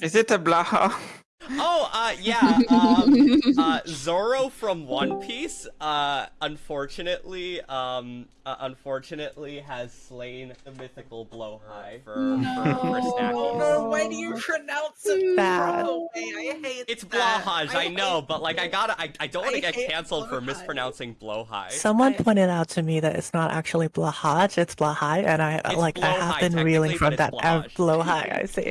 Is it a Blaha? Oh, uh, yeah. Um, uh, Zoro from One Piece, uh, unfortunately, um, uh, unfortunately has slain the mythical Blowhigh for, for, for Snackies. No, why do you pronounce it that? way? It's. Blowhaj, I, know, but like I gotta, I, I don't want to get canceled for mispronouncing blow high. Someone I- pointed out to me that it's not actually Blahaj, it's Blahai, and I like I have been reeling from that. Uh, blow high. I see.